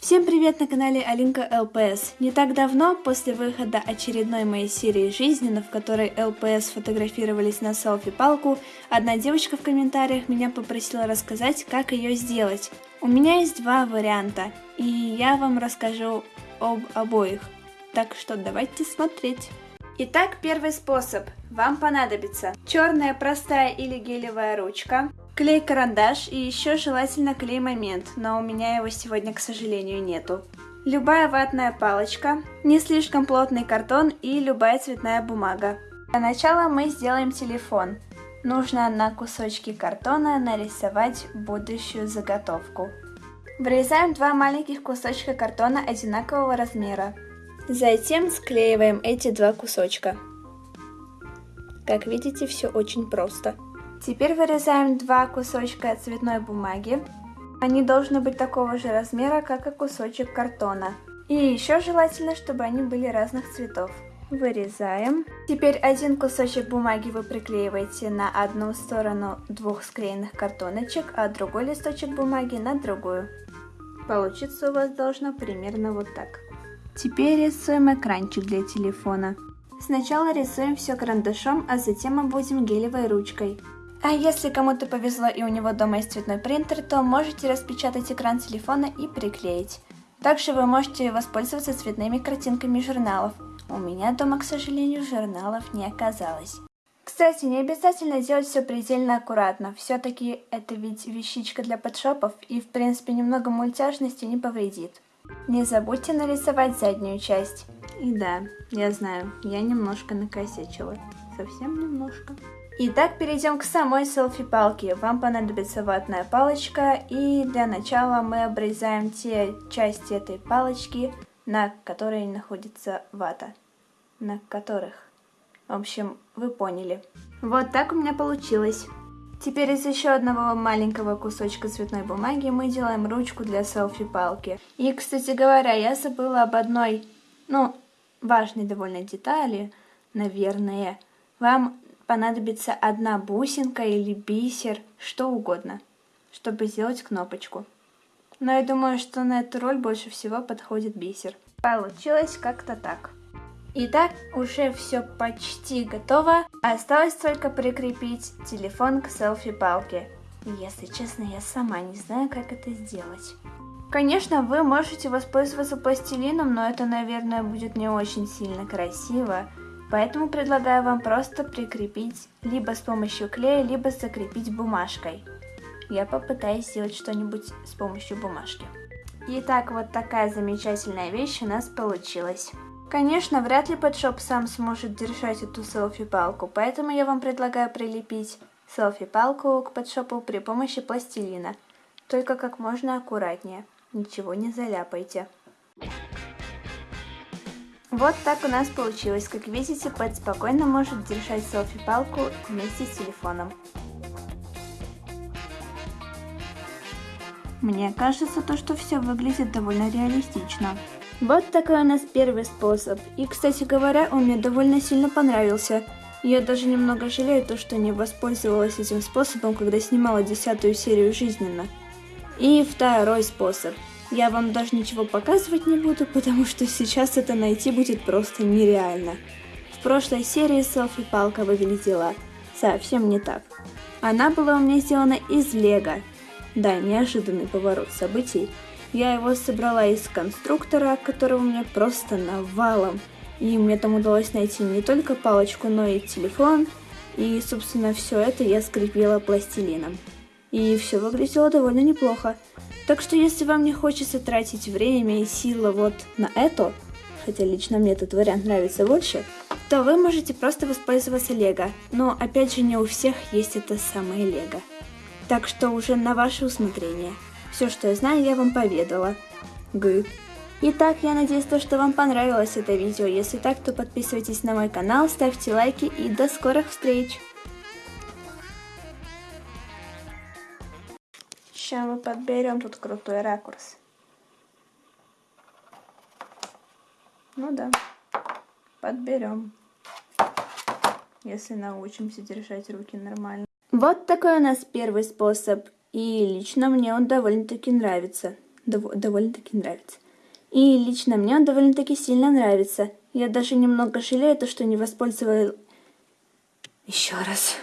Всем привет на канале Алинка ЛПС. Не так давно, после выхода очередной моей серии жизненно, в которой ЛПС фотографировались на селфи-палку, одна девочка в комментариях меня попросила рассказать, как ее сделать. У меня есть два варианта, и я вам расскажу об обоих. Так что давайте смотреть. Итак, первый способ. Вам понадобится черная простая или гелевая ручка, клей-карандаш и еще желательно клей-момент, но у меня его сегодня, к сожалению, нету. Любая ватная палочка, не слишком плотный картон и любая цветная бумага. Для начала мы сделаем телефон. Нужно на кусочки картона нарисовать будущую заготовку. Вырезаем два маленьких кусочка картона одинакового размера. Затем склеиваем эти два кусочка. Как видите, все очень просто. Теперь вырезаем два кусочка цветной бумаги. Они должны быть такого же размера, как и кусочек картона. И еще желательно, чтобы они были разных цветов. Вырезаем. Теперь один кусочек бумаги вы приклеиваете на одну сторону двух склеенных картоночек, а другой листочек бумаги на другую. Получится у вас должно примерно вот так. Теперь рисуем экранчик для телефона. Сначала рисуем все карандашом, а затем обводим гелевой ручкой. А если кому-то повезло и у него дома есть цветной принтер, то можете распечатать экран телефона и приклеить. Также вы можете воспользоваться цветными картинками журналов. У меня дома, к сожалению, журналов не оказалось. Кстати, не обязательно делать все предельно аккуратно. Все-таки это ведь вещичка для подшопов и в принципе немного мультяжности не повредит. Не забудьте нарисовать заднюю часть. И да, я знаю, я немножко накосячила. Совсем немножко. Итак, перейдем к самой селфи-палке. Вам понадобится ватная палочка, и для начала мы обрезаем те части этой палочки, на которой находится вата. На которых. В общем, вы поняли. Вот так у меня получилось. Теперь из еще одного маленького кусочка цветной бумаги мы делаем ручку для селфи-палки. И, кстати говоря, я забыла об одной, ну, важной довольно детали, наверное. Вам понадобится одна бусинка или бисер, что угодно, чтобы сделать кнопочку. Но я думаю, что на эту роль больше всего подходит бисер. Получилось как-то так. Итак, уже все почти готово. Осталось только прикрепить телефон к селфи-палке. Если честно, я сама не знаю, как это сделать. Конечно, вы можете воспользоваться пластилином, но это, наверное, будет не очень сильно красиво. Поэтому предлагаю вам просто прикрепить либо с помощью клея, либо закрепить бумажкой. Я попытаюсь сделать что-нибудь с помощью бумажки. Итак, вот такая замечательная вещь у нас получилась. Конечно, вряд ли подшоп сам сможет держать эту селфи-палку, поэтому я вам предлагаю прилепить селфи-палку к подшопу при помощи пластилина. Только как можно аккуратнее, ничего не заляпайте. Вот так у нас получилось. Как видите, Пэт спокойно может держать селфи-палку вместе с телефоном. Мне кажется, то, что все выглядит довольно реалистично. Вот такой у нас первый способ. И, кстати говоря, он мне довольно сильно понравился. Я даже немного жалею то, что не воспользовалась этим способом, когда снимала десятую серию жизненно. И второй способ. Я вам даже ничего показывать не буду, потому что сейчас это найти будет просто нереально. В прошлой серии селфи-палка выглядела совсем не так. Она была у меня сделана из лего. Да, неожиданный поворот событий. Я его собрала из конструктора, которого у меня просто навалом. И мне там удалось найти не только палочку, но и телефон. И, собственно, все это я скрепила пластилином. И все выглядело довольно неплохо. Так что, если вам не хочется тратить время и силы вот на это, хотя лично мне этот вариант нравится больше, то вы можете просто воспользоваться лего. Но, опять же, не у всех есть это самое лего. Так что уже на ваше усмотрение. Все, что я знаю, я вам поведала. Good. Итак, я надеюсь, то, что вам понравилось это видео. Если так, то подписывайтесь на мой канал, ставьте лайки и до скорых встреч! Сейчас мы подберем тут крутой ракурс. Ну да, подберем. Если научимся держать руки нормально. Вот такой у нас первый способ. И лично мне он довольно-таки нравится. дов довольно-таки нравится. И лично мне он довольно-таки сильно нравится. Я даже немного жалею, то, что не воспользовалась... Еще раз.